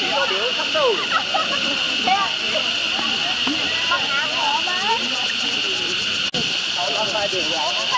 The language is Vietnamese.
Hãy subscribe cho kênh Ghiền Mì Gõ Để không bỏ lỡ những